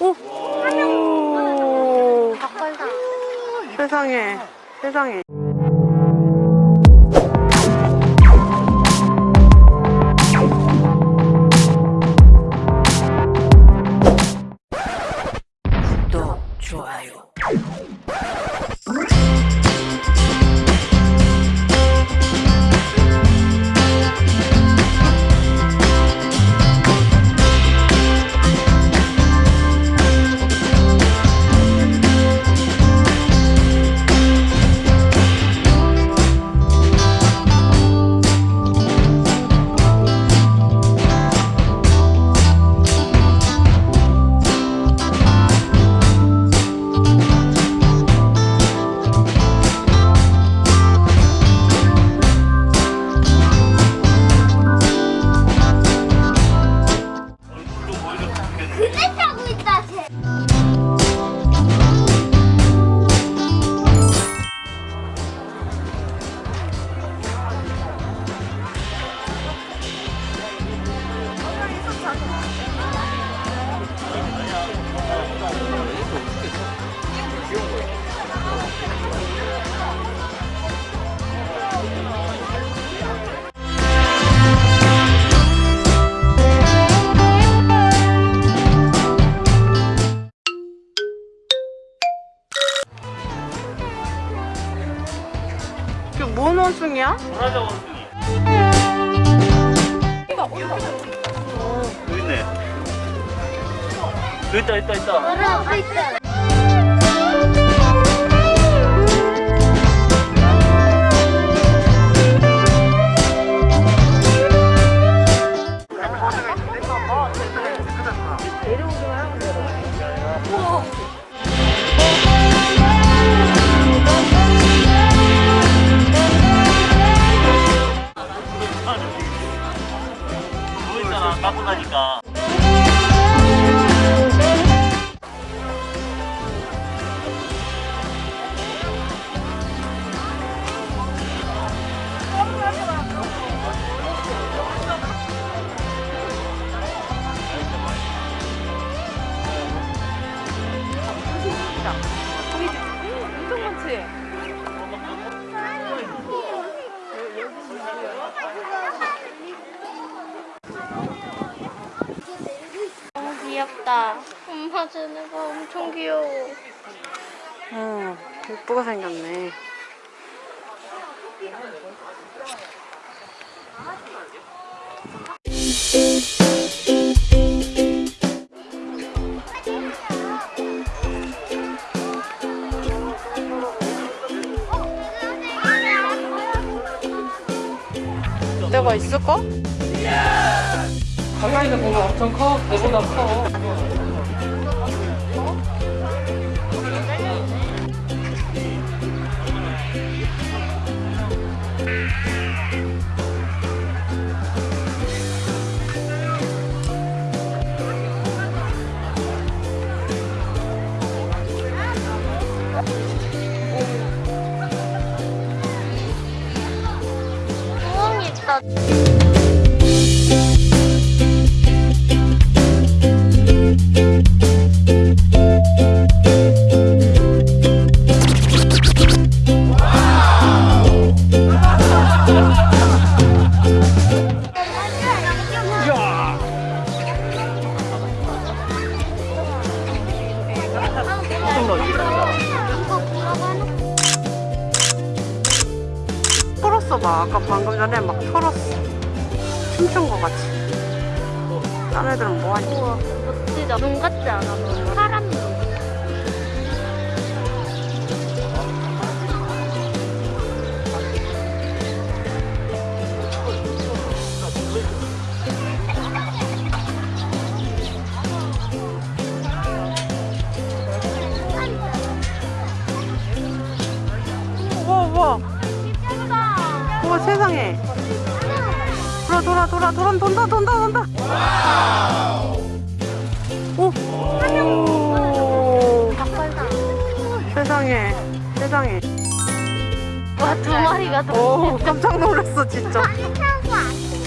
오! 오! 세상에, 세상에. 원숭이야? 브라자 원숭이. 여기 있네. 여기 있다, 있다, 있다. 걸어오고 있다. 엄마 쟤네가 엄청 귀여워. 어, 예쁘게 생겼네. 내가 있을까? 가까이서 보면 엄청 커. 내보다 커. 춤춘 거 같이 딴 애들은 뭐하지? 우와, 멋지다. 눈 같지 않아? 돌아 돌아 돌아 돌아 돈다 돈다 돈다 오. 세상에 세상에 와, 두 마리가 더. 오 깜짝 놀랐어 진짜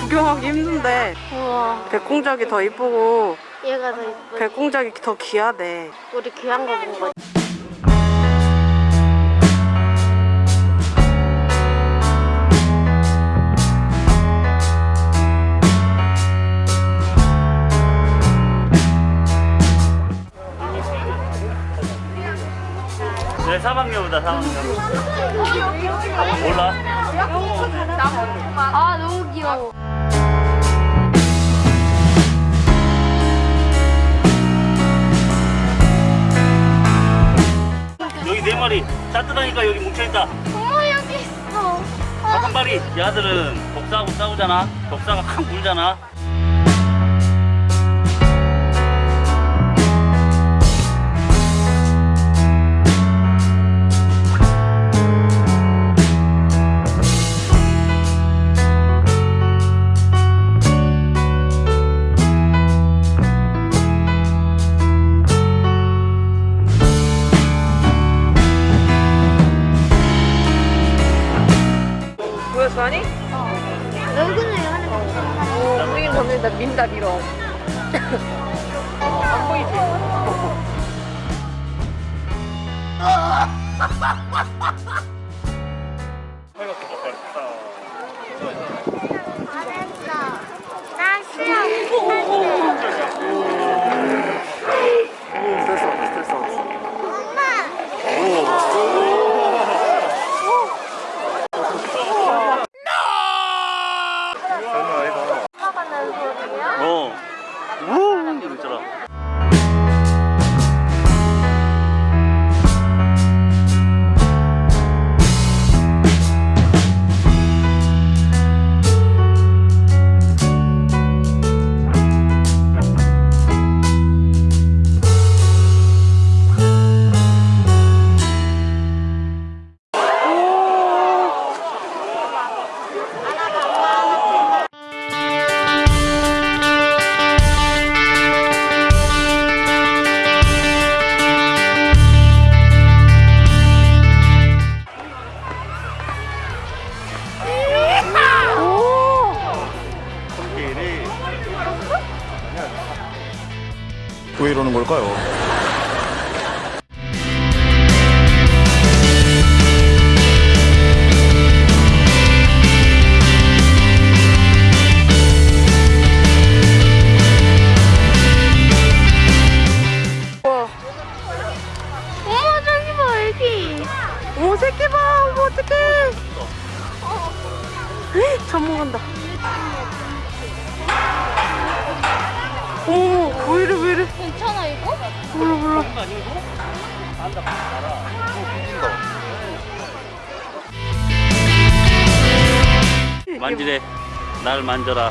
구경하기 힘든데 우와. 백공작이 더 이쁘고 얘가 더 이쁘지. 백공작이 더 귀하대. 우리 귀한 거 본 거지. 사방여보다 사방여. 몰라. 아 너무 귀여워. 여기 네 마리 따뜻하니까 여기 뭉쳐있다. 어머 여기 있어. 한 마리 얘들은 독사하고 싸우잖아. 독사가 확 물잖아. ha ha ha ha 걸까요? 이거? 몰라, 몰라. 만지래. 날 만져라.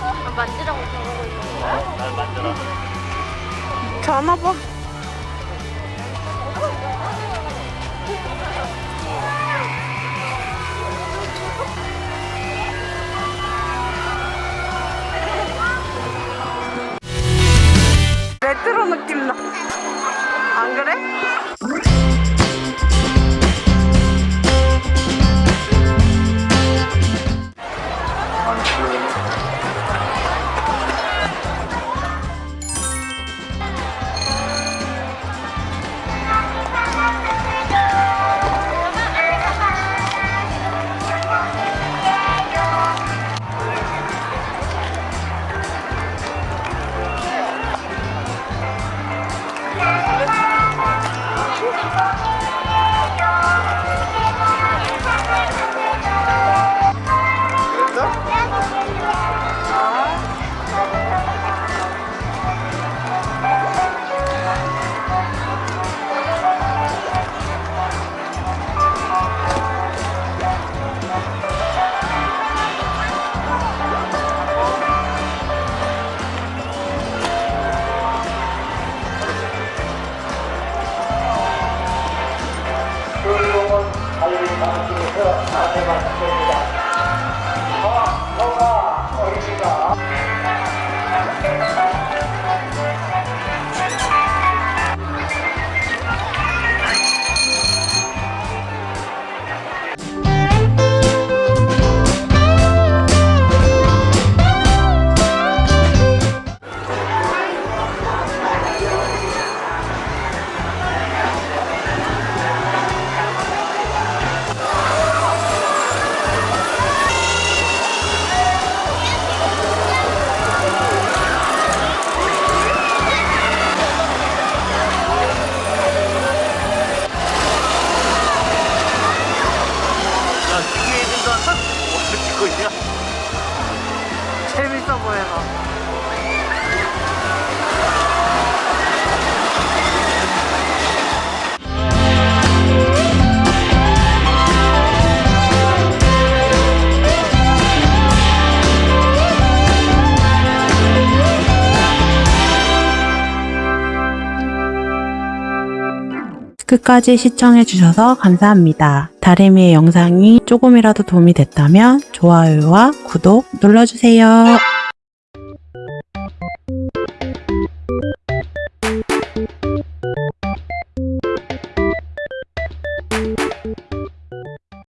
아, 만지라고 저러고 있는 거야? 날 만져라. 자나 봐. 있어 보여서 끝까지 시청해주셔서 감사합니다. 다리미의 영상이 조금이라도 도움이 됐다면 좋아요와 구독 눌러주세요.